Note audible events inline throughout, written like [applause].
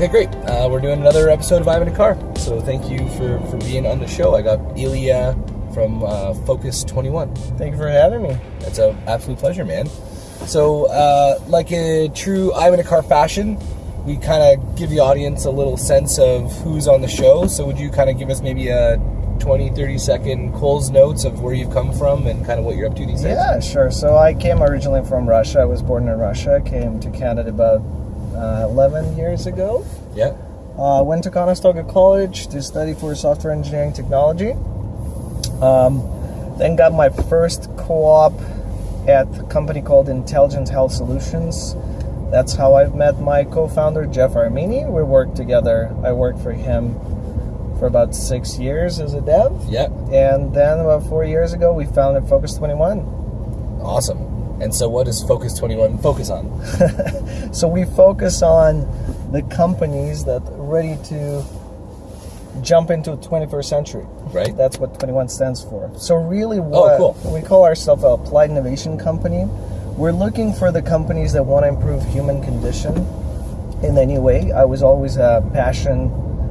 Okay, great. Uh, we're doing another episode of I'm in a Car. So thank you for, for being on the show. I got Ilya from uh, Focus 21. Thank you for having me. It's an absolute pleasure, man. So, uh, like a true I'm in a Car fashion, we kind of give the audience a little sense of who's on the show. So, would you kind of give us maybe a 20, 30 second Coles Notes of where you've come from and kind of what you're up to these days? Yeah, sure. So I came originally from Russia. I was born in Russia. Came to Canada about uh, 11 years ago. Yeah. Uh, went to Conestoga College to study for software engineering technology. Um, then got my first co-op at a company called Intelligent Health Solutions. That's how I've met my co-founder Jeff Armini. We worked together. I worked for him for about six years as a dev. Yeah. And then about four years ago, we founded Focus 21. Awesome. And so, what does Focus 21 focus on? [laughs] so, we focus on the companies that are ready to jump into the 21st century. Right. That's what 21 stands for. So, really, Oh, what cool. we call ourselves a applied innovation company. We're looking for the companies that want to improve human condition in any way. I was always a passion,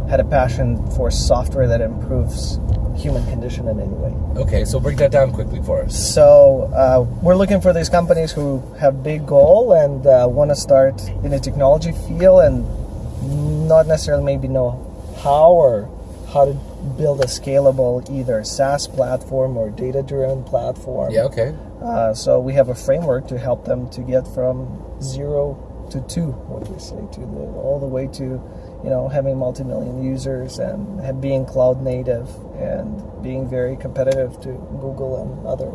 had a passion for software that improves human condition in any way. Okay, so break that down quickly for us. So uh, we're looking for these companies who have big goal and uh, want to start in a technology field and not necessarily maybe know how or how to build a scalable either SaaS platform or data-driven platform. Yeah, okay. Uh, so we have a framework to help them to get from zero to two, what do we say, to the, all the way to, you know, having multi-million users and have, being cloud native and being very competitive to Google and other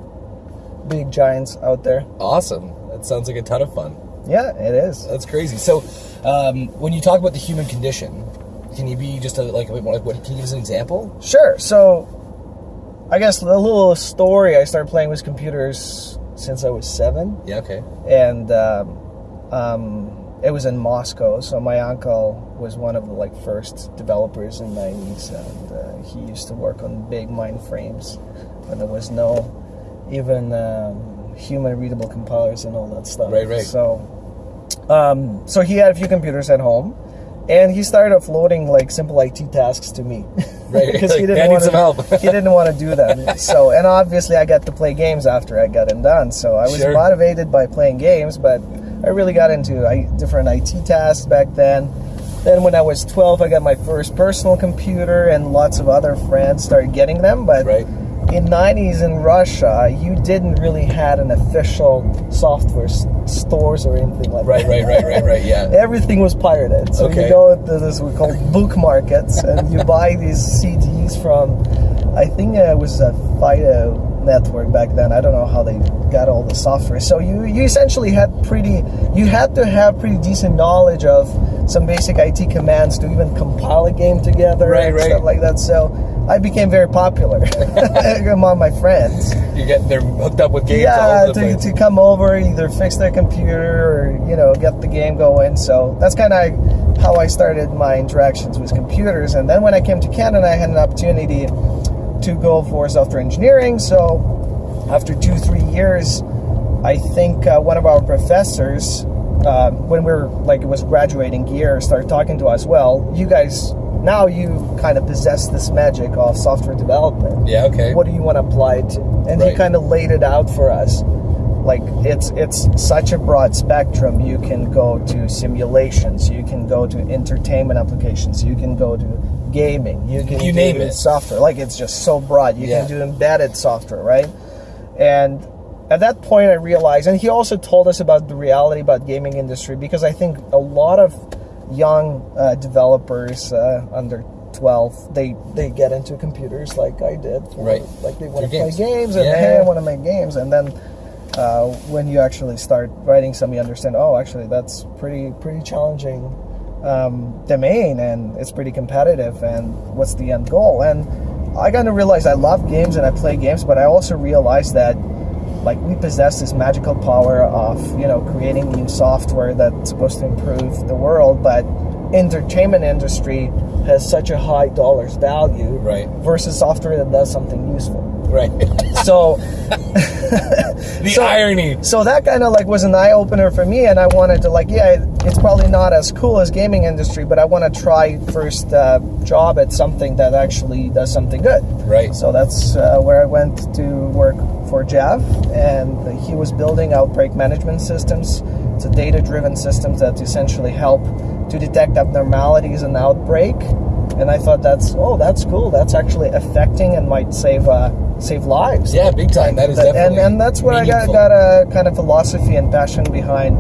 big giants out there. Awesome. That sounds like a ton of fun. Yeah, it is. That's crazy. So, um, when you talk about the human condition, can you be just a, bit more like, what, what, can you give us an example? Sure. So, I guess the little story I started playing with computers since I was seven. Yeah, okay. and um, um, it was in Moscow. So my uncle was one of the like first developers in the '90s, and uh, he used to work on big mainframes when there was no even um, human readable compilers and all that stuff. Right, right. So, um, so he had a few computers at home. And he started offloading like simple IT tasks to me, Right, Because [laughs] like, [laughs] [laughs] he didn't want some help." he didn't want to do them. So, and obviously, I got to play games after I got them done. So I was Sure. motivated by playing games, but I really got into I, different IT tasks back then. Then, when I was 12, I got my first personal computer, and lots of other friends started getting them. But Right. in 90s in Russia, you didn't really had an official software stores or anything like Right, that. right, right, right, right, yeah. [laughs] Everything was pirated. So Okay. you go to this we call book markets, and you buy these CDs from, I think it was a Fido network back then. I don't know how they got all the software. So you you essentially had pretty, you had to have pretty decent knowledge of some basic IT commands to even compile a game together Right, and right. stuff like that. So I became very popular [laughs] among my friends You get they're hooked up with games all yeah, to, to come over, either fix their computer or you know get the game going. So that's kind of how I started my interactions with computers. And then when I came to Canada, I had an opportunity to go for software engineering. So after two three years, I think uh, one of our professors, uh, when we were like it was graduating year, started talking to us. Well, you guys. Now you kind of possess this magic of software development yeah, okay. what do you want to apply it to and Right. he kind of laid it out for us like it's it's such a broad spectrum you can go to simulations you can go to entertainment applications you can go to gaming you can You do name it. software like it's just so broad you Yeah. can do embedded software right and at that point i realized and he also told us about the reality about gaming industry because i think a lot of young uh, developers uh, under 12 they they get into computers like i did Right. like they want to play games. games and Yeah. hey i want to make games and then uh, when you actually start writing some you understand oh actually that's pretty pretty challenging um, domain and it's pretty competitive and what's the end goal and i kind of realized i love games and i play games but i also realized that like we possess this magical power of you know creating new software that's supposed to improve the world but entertainment industry has such a high dollars value Right. versus software that does something useful. Right. So [laughs] the So- irony. so that kind of like was an eye opener for me, and I wanted to like, yeah, it's probably not as cool as gaming industry, but I want to try first uh, job at something that actually does something good. Right. So that's uh, where I went to work for Jeff, and he was building outbreak management systems. It's a data-driven systems that essentially help to detect abnormalities in outbreak. And I thought that's oh, that's cool. That's actually affecting and might save uh, save lives. Yeah, big time. That is That- definitely. and, and that's where I got, got a kind of philosophy and passion behind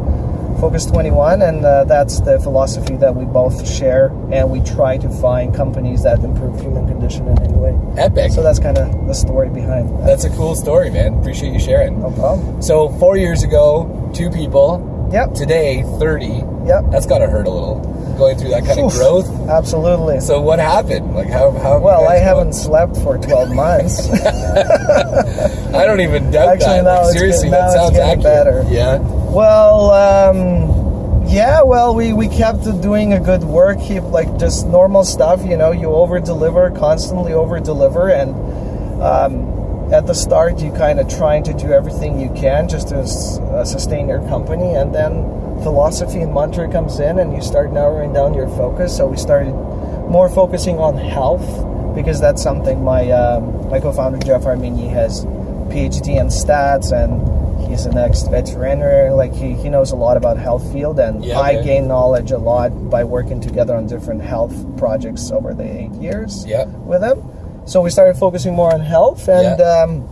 Focus 21, and uh, that's the philosophy that we both share, and we try to find companies that improve human condition in any way. Epic. So that's kind of the story behind that. That's a cool story, man. Appreciate you sharing. No problem. So four years ago, two people. Yep. Today, thirty. Yep. That's got to hurt a little. Going through that kind of growth. Absolutely. So what happened? Like how? how well, I haven't slept for 12 [laughs] months. I don't even doubt Actually, that. Like, seriously, getting- that sounds accurate. better. Yeah. well, um, yeah, well, we, we kept doing a good work, keep like just normal stuff, you know, you over deliver, constantly over deliver, and um, at the start, you kind of trying to do everything you can just to uh, sustain your company, and then philosophy and mantra comes in, and you start narrowing down your focus. So we started more focusing on health because that's something my um, my co-founder Jeff Armini has PhD in stats and he's an ex-veterinarian. Like he, he knows a lot about health field, and Yeah, I gained knowledge a lot by working together on different health projects over the eight years Yeah. with him. So we started focusing more on health, and Yeah. um,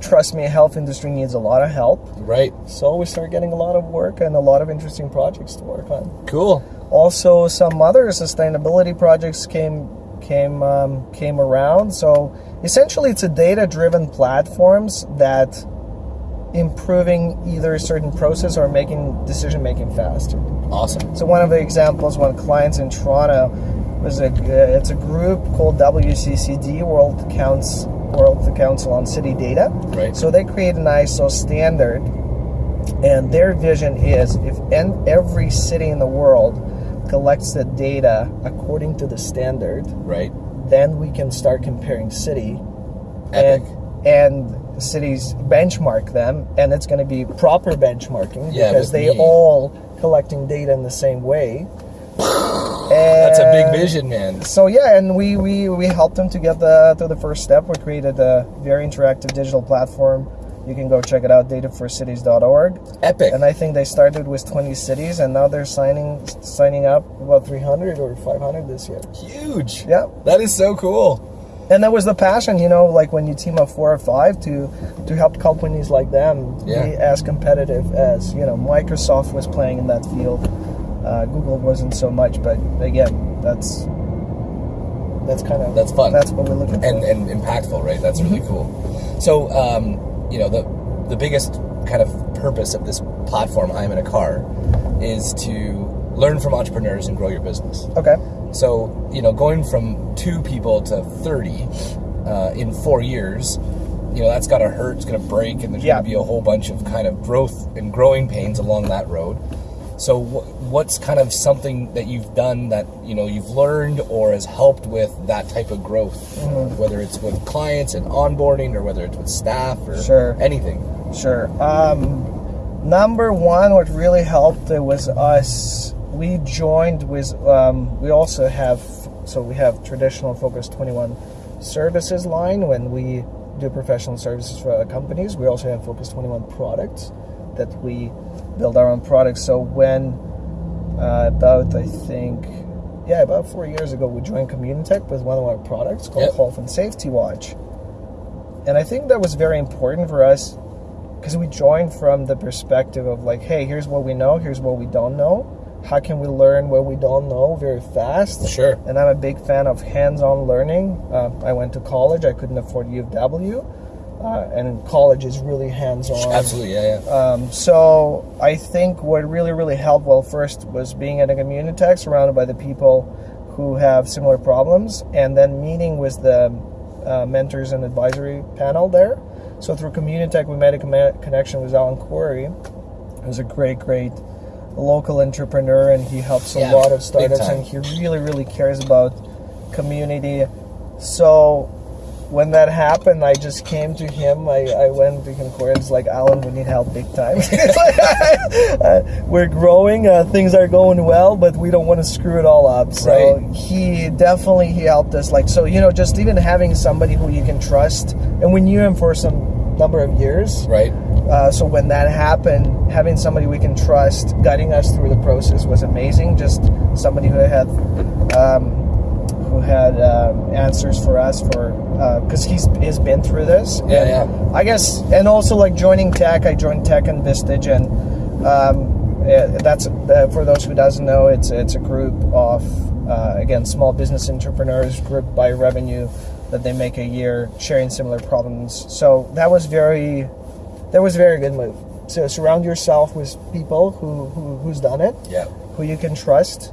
trust me, health industry needs a lot of help. Right. So we started getting a lot of work and a lot of interesting projects to work on. Cool. Also, some other sustainability projects came came um, came around. So essentially, it's a data-driven platforms that improving either a certain process or making decision making faster. Awesome. So one of the examples, one clients in Toronto was a uh, it's a group called WCCD World Counts World the Council on City Data. Right. So they create an ISO standard, and their vision is if en- every city in the world collects the data according to the standard, Right. then we can start comparing city Epic. and and cities benchmark them, and it's going to be proper benchmarking Yeah, because they me. all collecting data in the same way. [sighs] That's a big vision, man. So yeah, and we we we helped them to get the to the first step. We created a very interactive digital platform. You can go check it out, dataforcities.org. Epic. And I think they started with 20 cities, and now they're signing signing up about 300 or 500 this year. Huge. Yeah. That is so cool. and that was the passion you know like when you team up four or five to to help companies like them Yeah. be as competitive as you know microsoft was playing in that field uh, google wasn't so much but again that's that's kind of That's fun. that's what we're looking for and and impactful, right? That's really cool. So, um, you know, the the biggest kind of purpose of this platform, I'm in a car, is to learn from entrepreneurs and grow your business. okay So, you know, going from two people to 30 uh, in four years, you know, that's got to hurt, it's going to break, and there's Yeah. going to be a whole bunch of kind of growth and growing pains along that road. So, wh- what's kind of something that you've done that, you know, you've learned or has helped with that type of growth? Mm-hmm. Whether it's with clients and onboarding or whether it's with staff or Sure. anything. Sure. Um, number one, what really helped uh, was us. We joined with. Um, we also have. So we have traditional Focus Twenty One services line when we do professional services for other companies. We also have Focus Twenty One products that we build our own products. So when uh, about I think. Yeah, about four years ago, we joined Communitech with one of our products called Yep. Health and Safety Watch. And I think that was very important for us because we joined from the perspective of like, hey, here's what we know, here's what we don't know. How can we learn what we don't know very fast? Sure. And I'm a big fan of hands-on learning. Uh, I went to college. I couldn't afford U of W, uh, and college is really hands-on. Absolutely, yeah, yeah. Um, so I think what really, really helped, well, first was being at a Communitech surrounded by the people who have similar problems, and then meeting with the uh, mentors and advisory panel there. So through Communitech, we made a comma- connection with Alan Corey, who's a great, great local entrepreneur, and he helps a Yeah, lot of startups, and he really, really cares about community. So when that happened, I just came to him. I, I went to him, It's like, Alan, we need help big time. [laughs] Uh, we're growing, uh, things are going well, but we don't want to screw it all up. So Right. he definitely he helped us. Like so, you know, just even having somebody who you can trust, and we knew him for some number of years. Right. Uh, so when that happened, having somebody we can trust guiding us through the process was amazing. Just somebody who had um, who had um, answers for us for because he's he's been through this. Yeah, And yeah. I guess, and also like joining tech, I joined tech and Vistage, and um, that's uh, for those who doesn't know, it's it's a group of uh, again small business entrepreneurs grouped by revenue that they make a year, sharing similar problems. So that was very that was a very good move. So surround yourself with people who, who who's done it, Yeah. who you can trust,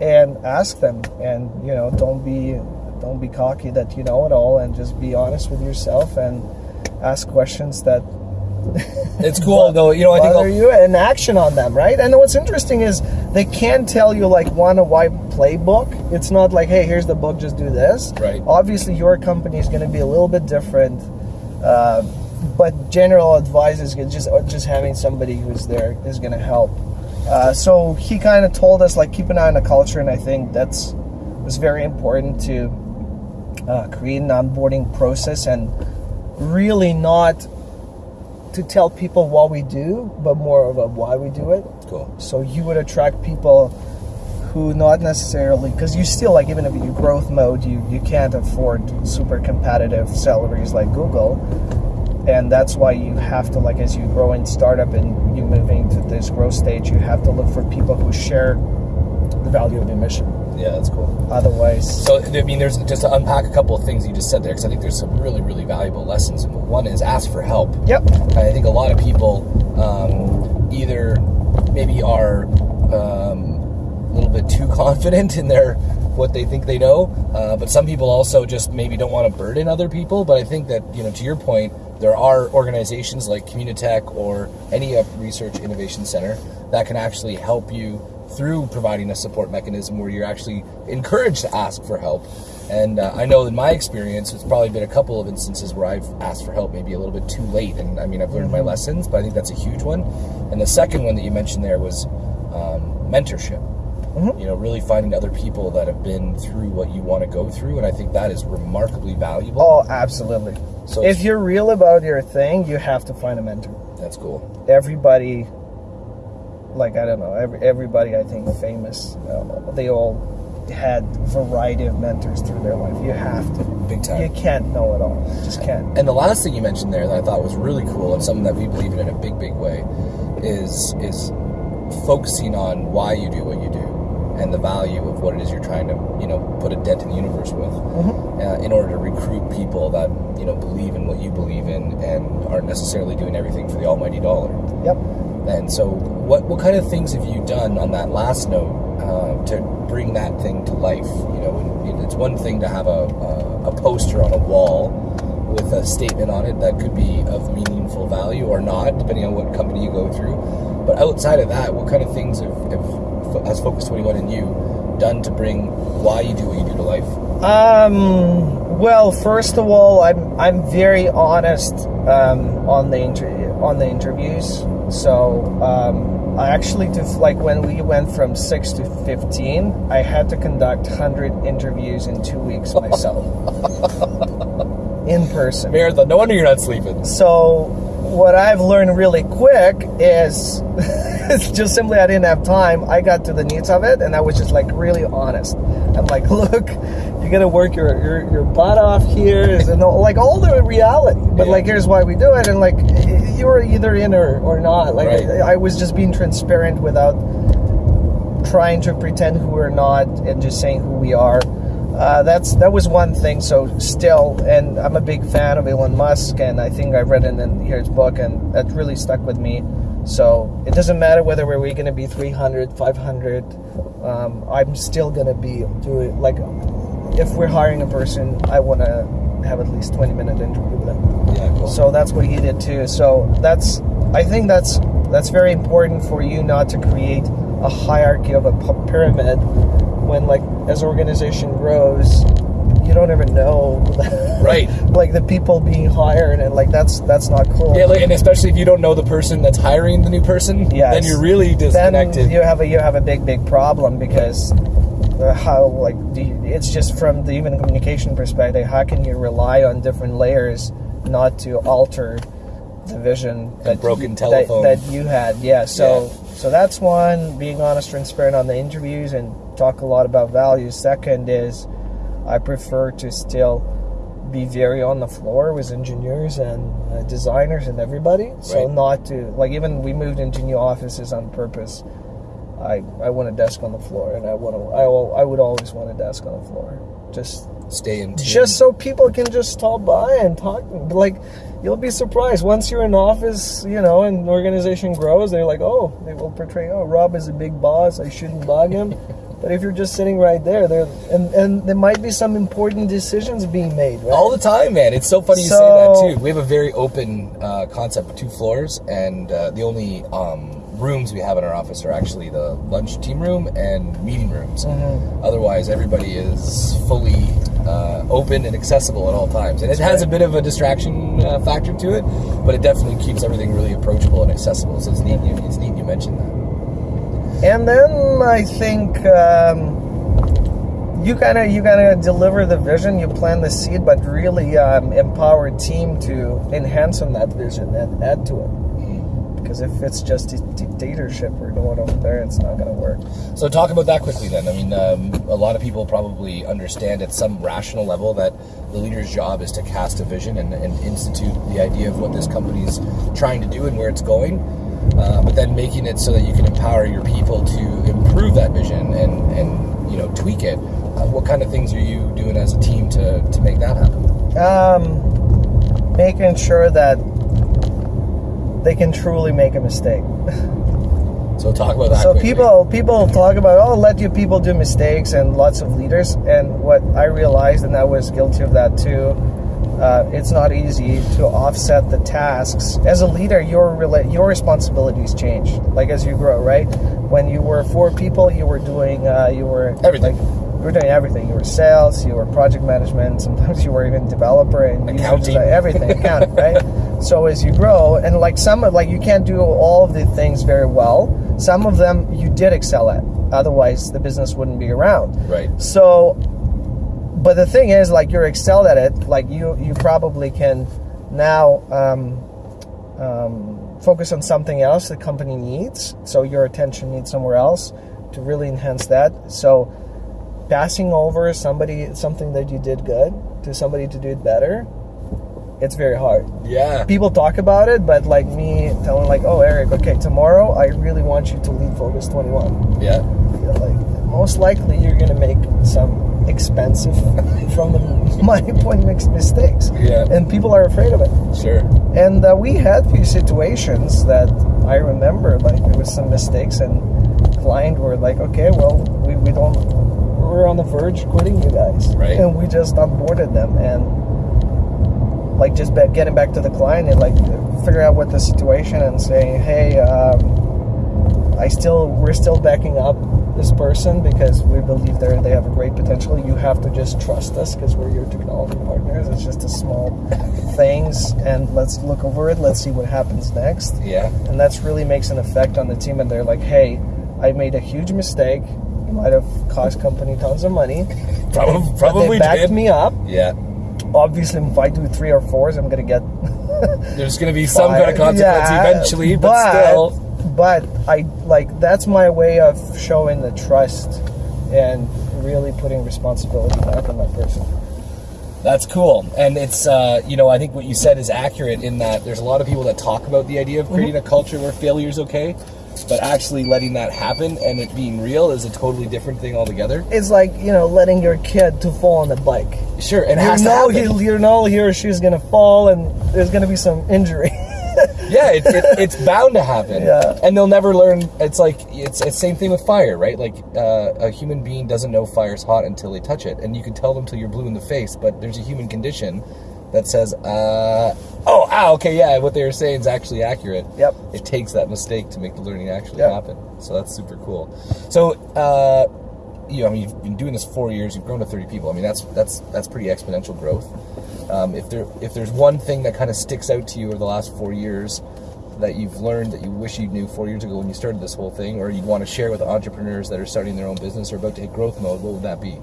and ask them. And you know, don't be don't be cocky that you know it all, and just be honest with yourself and ask questions that [laughs] It's cool though. You know, I think bother you and action on them, right? And what's interesting is they can tell you like one a why playbook. It's not like, hey, here's the book, just do this. Right. Obviously, your company is going to be a little bit different, uh, but general advice is just just having somebody who's there is going to help. Uh, so he kind of told us like keep an eye on the culture, and I think that's was very important to uh, create an onboarding process and really not to tell people what we do, but more of a why we do it. cool. So you would attract people who not necessarily because you still like even if you growth mode, you you can't afford super competitive salaries like Google, and that's why you have to like as you grow in startup and you moving to this growth stage, you have to look for people who share the value of your mission. Yeah, that's cool. Otherwise, So, I mean, there's just to unpack a couple of things you just said there, because I think there's some really, really valuable lessons. One is ask for help. yep, I think a lot of people um, either maybe are um, a little bit too [laughs] confident in their what they think they know, uh, but some people also just maybe don't want to burden other people. But I think that you know, to your point, there are organizations like Communitech or any research innovation center that can actually help you through providing a support mechanism where you're actually encouraged to ask for help. And uh, I know in my experience, it's probably been a couple of instances where I've asked for help maybe a little bit too late. And I mean, I've learned my lessons, but I think that's a huge one. And the second one that you mentioned there was um, mentorship. You know, really finding other people that have been through what you want to go through. And I think that is remarkably valuable. oh, absolutely. So if you're real about your thing, you have to find a mentor. That's cool. everybody like i don't know every, everybody i think famous uh, they all had variety of mentors through their life you have to Big time. you can't know it all you just can't And the last thing you mentioned there that I thought was really cool and something that we believe in in a big, big way is is focusing on why you do what you do and the value of what it is you're trying to you know put a dent in the universe with uh, in order to recruit people that you know believe in what you believe in and aren't necessarily doing everything for the almighty dollar. yep And so, what what kind of things have you done on that last note uh, to bring that thing to life? You know, it's one thing to have a, a a poster on a wall with a statement on it that could be of meaningful value or not, depending on what company you go through. But outside of that, what kind of things have, have has Focus Twenty One and you done to bring why you do what you do to life? Um well first of all i'm i'm very honest um on the inter- on the interviews so um I actually to like when we went from six to fifteen, I had to conduct hundred interviews in two weeks myself, [laughs] in person. Marathon. No wonder you're not sleeping. So what I've learned really quick is [laughs] it's just simply I didn't have time. I got to the needs of it and I was just like really honest. I'm like, [laughs] look, you gotta work your your, your butt off here and all, like all the reality. But Yeah. like here's why we do it and like you were either in or, or not. Like Right. I, I was just being transparent without trying to pretend who we're not and just saying who we are. Uh, that's that was one thing. So still, and I'm a big fan of Elon Musk, and I think I read it in his book, and that really stuck with me. So it doesn't matter whether we're going to be 300, 500. Um, I'm still going to be doing like if we're hiring a person, I want to have at least 20 minute interview with them. Yeah, cool. So that's what he did too. So that's I think that's that's very important for you not to create a hierarchy of a pyramid when like as organization grows you don't ever know [laughs] Right. like the people being hired and like that's that's not cool Yeah, like, and especially if you don't know the person that's hiring the new person, Yes. then you're really then disconnected. you have a you have a big big problem because how like do you, it's just from the human communication perspective how can you rely on different layers not to alter the vision that broken you, telephone. that, that you had yeah so Yeah. so that's one being honest transparent on the interviews and talk a lot about values second is i prefer to still be very on the floor with engineers and uh, designers and everybody so Right. not to like even we moved into new offices on purpose I, I want a desk on the floor, and I want to. I, I would always want a desk on the floor, just Stay in tune. just so people can just stop by and talk. Like, you'll be surprised once you're in office, you know, and the organization grows. They're like, oh, they will portray, oh, Rob is a big boss. I shouldn't bug him. [laughs] but if you're just sitting right there, there and and there might be some important decisions being made. Right? all the time, man. It's so funny you say that too. We have a very open uh, concept with two floors, and uh, the only um, rooms we have in our office are actually the lunch team room and meeting rooms. Mm-hmm. Otherwise, everybody is fully uh, open and accessible at all times, and it has a bit of a distraction uh, factor to it, but it definitely keeps everything really approachable and accessible. So it's neat. You, it's neat you mentioned that. And then I think um, you of you of deliver the vision, you plant the seed, but really um, empower a team to enhance on that vision and add to it. Because if it's just a dictatorship we're doing over there, it's not going to work. So talk about that quickly then. I mean, um, a lot of people probably understand at some rational level that the leader's job is to cast a vision and, and institute the idea of what this company's trying to do and where it's going. Uh, but then making it so that you can empower your people to improve that vision and, and you know tweak it. Uh, what kind of things are you doing as a team to, to make that happen? Um, making sure that they can truly make a mistake. So talk about that. So quickly. people people talk about oh let your people do mistakes and lots of leaders and what I realized and I was guilty of that too. Uh, it's not easy to offset the tasks as a leader. Your your responsibilities change like as you grow, right? When you were four people, you were doing uh, you were Everything. Like, you were doing everything. You were sales, you were project management. Sometimes you were even developer and Accounting. everything, accounting, [laughs] right? So as you grow, and like some of like you can't do all of the things very well. Some of them you did excel at. Otherwise, the business wouldn't be around. right. So, but the thing is, like you're excelled at it. Like you, you probably can now um, um, focus on something else the company needs. So your attention needs somewhere else to really enhance that. So, passing over somebody something that you did good to somebody to do it better, it's very hard Yeah. people talk about it, but like me telling like, oh Eric, okay, tomorrow I really want you to lead Focus 21. Yeah. Yeah, like most likely you're gonna make expensive [laughs] from the my point makes mistakes. Yeah. And people are afraid of it. Sure. And uh, we had few situations that I remember like there was some mistakes and client were like, okay, well we, we don't we're on the verge quitting you guys. Right. And we just onboarded them and like just getting back to the client and like figure out what the situation and saying, hey, um, I still we're still backing up this person because we believe they they have a great potential. You have to just trust us because we're your technology partners. It's just a small things, and let's look over it. Let's see what happens next. Yeah. And that's really makes an effect on the team. And they're like, hey, I made a huge mistake. It might have cost company tons of money. [laughs] Probably. But Probably they backed did. me up. Yeah. Obviously, if I do three or fours, I'm gonna get There's going to be [laughs] some kind of consequence Yeah, eventually, but, still. But I like that's my way of showing the trust and really putting responsibility back on that person. That's cool. And it's, uh, you know, I think what you said is accurate in that there's a lot of people that talk about the idea of creating a culture where failure is okay, but actually letting that happen and it being real is a totally different thing altogether. It's like you know letting your kid to fall on the bike. Sure, and You know he, you know he or she's gonna fall and there's gonna be some injury. Yeah, it, it, it's bound to happen. Yeah. And they'll never learn. It's like it's it's same thing with fire, right? Like uh, a human being doesn't know fire's hot until they touch it, and you can tell them till you're blue in the face. But there's a human condition that says, uh, "Oh, ah, okay, yeah, what they were saying is actually accurate." Yep. It takes that mistake to make the learning actually Yep. happen. So that's super cool. So, uh, you know, I mean, you've been doing this four years. You've grown to thirty people. I mean, that's that's that's pretty exponential growth. Um, if there if there's one thing that kind of sticks out to you over the last four years that you've learned that you wish you knew four years ago when you started this whole thing, or you'd want to share with entrepreneurs that are starting their own business or about to hit growth mode, what would that be?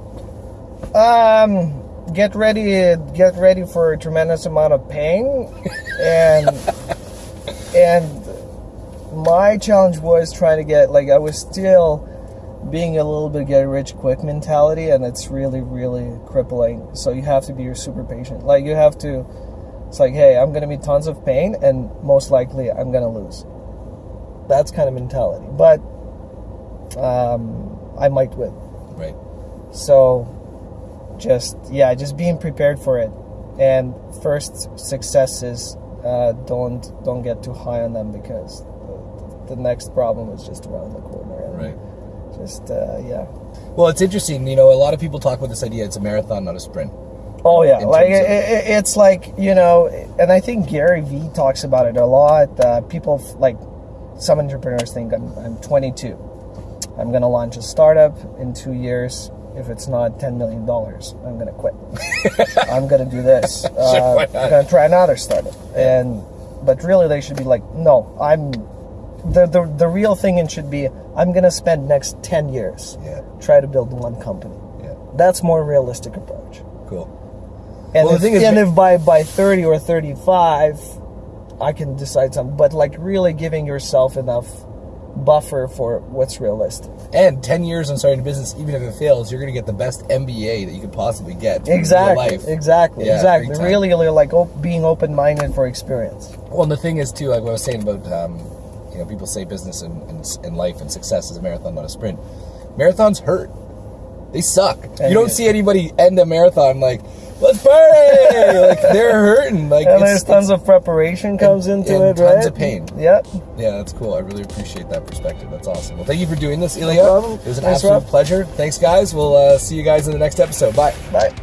Um, get ready, get ready for a tremendous amount of pain, and [laughs] and my challenge was trying to get like I was still being a little bit get rich quick mentality, and it's really really crippling. So you have to be super patient. Like you have to. It's like, hey, I'm gonna be tons of pain, and most likely I'm gonna lose. That's kind of mentality, but um, I might win. Right. So just yeah, just being prepared for it. And first successes, uh, don't don't get too high on them because the, the next problem is just around the corner. Right. Just uh, yeah. Well, it's interesting. You know, a lot of people talk about this idea. It's a marathon, not a sprint. Oh yeah, like it, it, it's like you know, and I think Gary Vee talks about it a lot. Uh, people like some entrepreneurs think I'm, I'm 22. I'm gonna launch a startup in two years. If it's not 10 million dollars, I'm gonna quit. [laughs] I'm gonna do this. [laughs] Uh, not? I'm gonna try another startup. And but really, they should be like, no, I'm. The, the, the real thing and should be I'm gonna spend next 10 years Yeah. try to build one company. Yeah. That's more realistic approach. Cool. And, Well, the if, thing is- and if by, by 30 or 35, I can decide something. But like really giving yourself enough buffer for what's realistic. And 10 years on starting a business, even if it fails, you're going to get the best MBA that you could possibly get. Exactly. life. Exactly. Yeah, exactly. Really, really like op- being open minded for experience. Well, and the thing is, too, like what I was saying about, um, you know, people say business and, and, and life and success is a marathon, not a sprint. Marathons hurt. They suck. You don't see anybody end a marathon like, let's party! [laughs] like, they're hurting. Like, And there's tons of preparation comes into and it, tons right? of pain. Yep. Yeah, that's cool. I really appreciate that perspective. That's awesome. Well, thank you for doing this, Ilya. problem. It was an Thanks, absolute Rob. pleasure. Thanks, guys. We'll uh, see you guys in the next episode. Bye. Bye.